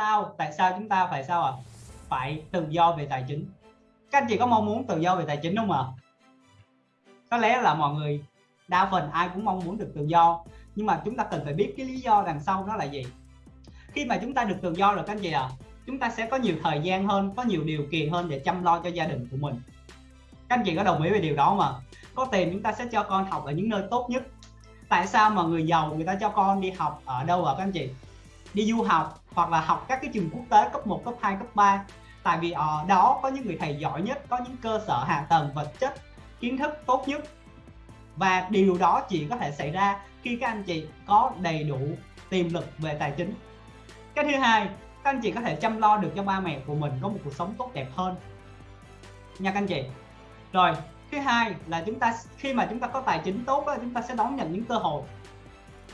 sao? Tại sao chúng ta phải sao ạ? À? phải tự do về tài chính. Các anh chị có mong muốn tự do về tài chính không ạ? À? có lẽ là mọi người đa phần ai cũng mong muốn được tự do. Nhưng mà chúng ta cần phải biết cái lý do đằng sau đó là gì. Khi mà chúng ta được tự do rồi các anh chị ạ à, chúng ta sẽ có nhiều thời gian hơn có nhiều điều kiện hơn để chăm lo cho gia đình của mình. Các anh chị có đồng ý về điều đó mà có tiền chúng ta sẽ cho con học ở những nơi tốt nhất. Tại sao mà người giàu người ta cho con đi học ở đâu ạ các anh chị? Đi du học hoặc là học các cái trường quốc tế cấp 1, cấp 2, cấp 3 tại vì ở đó có những người thầy giỏi nhất có những cơ sở hạ tầng vật chất kiến thức tốt nhất. Và điều đó chỉ có thể xảy ra khi các anh chị có đầy đủ tiềm lực về tài chính. Cái thứ hai các anh chị có thể chăm lo được cho ba mẹ của mình có một cuộc sống tốt đẹp hơn. Nha các anh chị. Rồi thứ hai là chúng ta khi mà chúng ta có tài chính tốt đó, chúng ta sẽ đón nhận những cơ hội.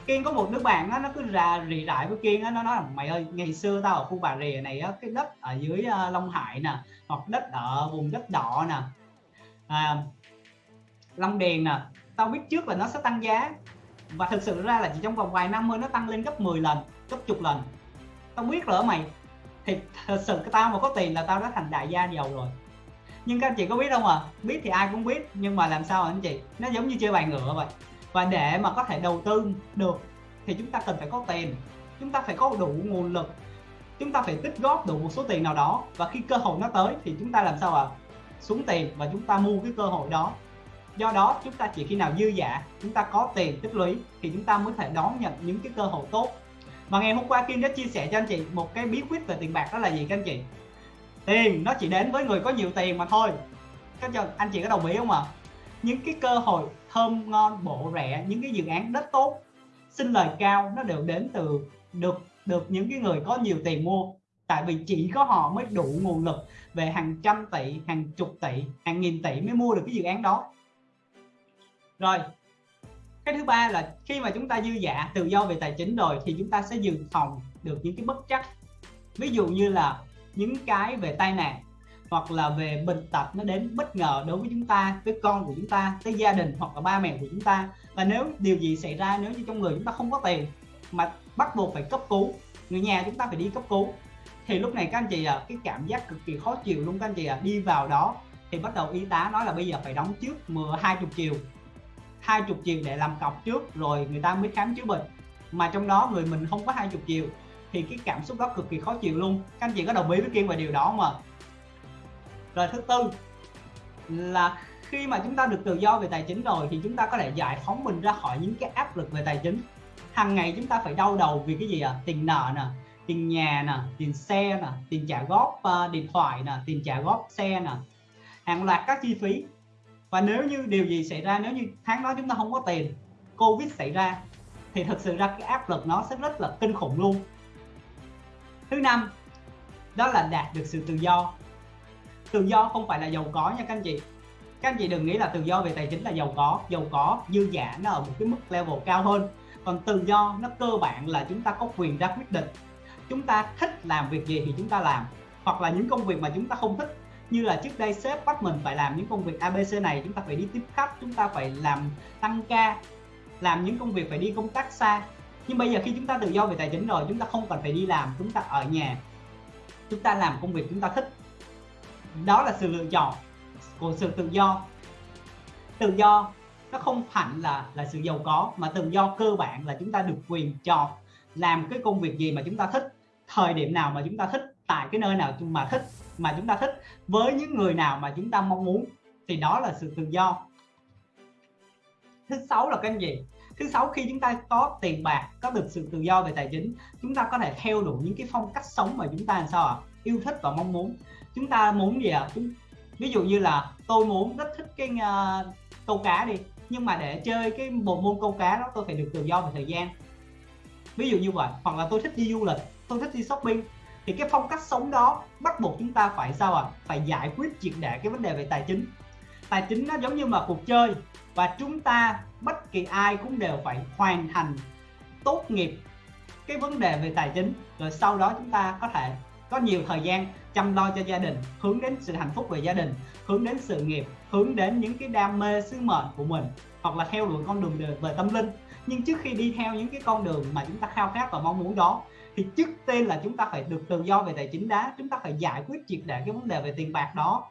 Kiên có một đứa bạn đó, nó cứ ra rì rải với Kiên đó, nó nói là mày ơi ngày xưa tao ở khu Bà rìa này á, cái đất ở dưới uh, Long Hải nè hoặc đất ở vùng đất đỏ nè à, Long Điền nè tao biết trước là nó sẽ tăng giá. Và thực sự ra là chỉ trong vòng vài năm mới nó tăng lên gấp 10 lần gấp chục lần. Tao biết rồi mày thì thật sự cái tao mà có tiền là tao đã thành đại gia giàu rồi. Nhưng các anh chị có biết không à biết thì ai cũng biết nhưng mà làm sao anh chị? Nó giống như chơi bài ngựa vậy và để mà có thể đầu tư được, thì chúng ta cần phải có tiền. Chúng ta phải có đủ nguồn lực. Chúng ta phải tích góp đủ một số tiền nào đó. Và khi cơ hội nó tới, thì chúng ta làm sao ạ? À? xuống tiền và chúng ta mua cái cơ hội đó. Do đó, chúng ta chỉ khi nào dư giả chúng ta có tiền tích lũy, thì chúng ta mới thể đón nhận những cái cơ hội tốt. Và ngày hôm qua Kim đã chia sẻ cho anh chị một cái bí quyết về tiền bạc đó là gì các anh chị? Tiền nó chỉ đến với người có nhiều tiền mà thôi. Các anh chị có đồng ý không ạ? à? Những cái cơ hội thơm ngon bộ rẻ, những cái dự án đất tốt, xin lời cao, nó đều đến từ được được những cái người có nhiều tiền mua. Tại vì chỉ có họ mới đủ nguồn lực về hàng trăm tỷ, hàng chục tỷ, hàng nghìn tỷ mới mua được cái dự án đó. Rồi, cái thứ ba là khi mà chúng ta dư dạ tự do về tài chính rồi thì chúng ta sẽ dự phòng được những cái bất chắc. Ví dụ như là những cái về tai nạn hoặc là về bệnh tật nó đến bất ngờ đối với chúng ta, với con của chúng ta, với gia đình hoặc là ba mẹ của chúng ta. Và nếu điều gì xảy ra, nếu như trong người chúng ta không có tiền mà bắt buộc phải cấp cứu, người nhà chúng ta phải đi cấp cứu, thì lúc này các anh chị à cái cảm giác cực kỳ khó chịu luôn các anh chị à đi vào đó thì bắt đầu y tá nói là bây giờ phải đóng trước mười, hai chục triệu hai chục triệu để làm cọc trước rồi người ta mới khám chữa bệnh. Mà trong đó người mình không có hai chục triệu thì cái cảm xúc đó cực kỳ khó chịu luôn. Các anh chị có đồng ý với kiên về điều đó mà rồi thứ tư là khi mà chúng ta được tự do về tài chính rồi thì chúng ta có thể giải phóng mình ra khỏi những cái áp lực về tài chính. Hàng ngày chúng ta phải đau đầu vì cái gì à tiền nợ nè tiền nhà nè tiền xe nè tiền trả góp uh, điện thoại nè tiền trả góp xe nè. Hàng loạt các chi phí. Và nếu như điều gì xảy ra nếu như tháng đó chúng ta không có tiền covid xảy ra thì thực sự ra cái áp lực nó sẽ rất là kinh khủng luôn. Thứ năm đó là đạt được sự tự do tự do không phải là giàu có nha các anh chị. Các anh chị đừng nghĩ là tự do về tài chính là giàu có. Giàu có, dư giả nó ở một cái mức level cao hơn. Còn tự do nó cơ bản là chúng ta có quyền ra quyết định. Chúng ta thích làm việc gì thì chúng ta làm. Hoặc là những công việc mà chúng ta không thích. Như là trước đây sếp bắt mình phải làm những công việc ABC này, chúng ta phải đi tiếp khách, chúng ta phải làm tăng ca, làm những công việc phải đi công tác xa. Nhưng bây giờ khi chúng ta tự do về tài chính rồi, chúng ta không cần phải đi làm, chúng ta ở nhà. Chúng ta làm công việc chúng ta thích đó là sự lựa chọn của sự tự do. Tự do nó không hẳn là là sự giàu có, mà tự do cơ bản là chúng ta được quyền chọn làm cái công việc gì mà chúng ta thích, thời điểm nào mà chúng ta thích, tại cái nơi nào mà thích, mà chúng ta thích, với những người nào mà chúng ta mong muốn. Thì đó là sự tự do. Thứ sáu là cái gì? Thứ sáu, khi chúng ta có tiền bạc, có được sự tự do về tài chính, chúng ta có thể theo đuổi những cái phong cách sống mà chúng ta làm sao ạ? Yêu thích và mong muốn chúng ta muốn gì ạ? Chúng ví dụ như là tôi muốn rất thích cái uh, câu cá đi nhưng mà để chơi cái bộ môn câu cá đó tôi phải được tự do về thời gian. Ví dụ như vậy hoặc là tôi thích đi du lịch tôi thích đi shopping thì cái phong cách sống đó bắt buộc chúng ta phải sao ạ? À? phải giải quyết triệt để cái vấn đề về tài chính. Tài chính nó giống như mà cuộc chơi và chúng ta bất kỳ ai cũng đều phải hoàn thành tốt nghiệp cái vấn đề về tài chính rồi sau đó chúng ta có thể có nhiều thời gian chăm lo cho gia đình, hướng đến sự hạnh phúc về gia đình, hướng đến sự nghiệp, hướng đến những cái đam mê sứ mệnh của mình, hoặc là theo đuổi con đường về tâm linh. Nhưng trước khi đi theo những cái con đường mà chúng ta khao khát và mong muốn đó, thì trước tiên là chúng ta phải được tự do về tài chính đá, chúng ta phải giải quyết triệt để cái vấn đề về tiền bạc đó.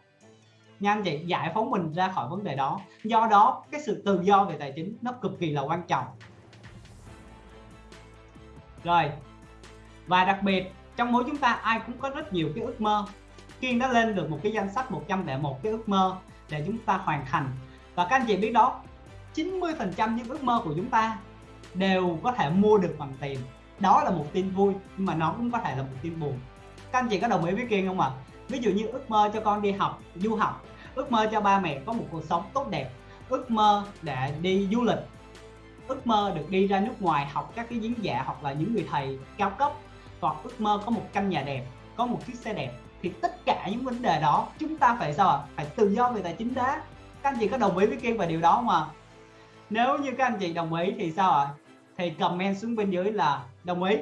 Nha anh chị, giải phóng mình ra khỏi vấn đề đó. Do đó, cái sự tự do về tài chính nó cực kỳ là quan trọng. Rồi, và đặc biệt trong mỗi chúng ta, ai cũng có rất nhiều cái ước mơ. Kiên đã lên được một cái danh sách 101 cái ước mơ để chúng ta hoàn thành. Và các anh chị biết đó 90% những ước mơ của chúng ta đều có thể mua được bằng tiền. Đó là một tin vui, nhưng mà nó cũng có thể là một tin buồn. Các anh chị có đồng ý với Kiên không ạ? À? ví dụ như ước mơ cho con đi học, du học, ước mơ cho ba mẹ có một cuộc sống tốt đẹp, ước mơ để đi du lịch, ước mơ được đi ra nước ngoài học các cái diễn giả hoặc là những người thầy cao cấp hoặc ước mơ có một căn nhà đẹp, có một chiếc xe đẹp, thì tất cả những vấn đề đó chúng ta phải sao ạ? Phải tự do về tài chính đã. Các anh chị có đồng ý với kiên về điều đó không ạ? nếu như các anh chị đồng ý thì sao ạ? Thì comment xuống bên dưới là đồng ý.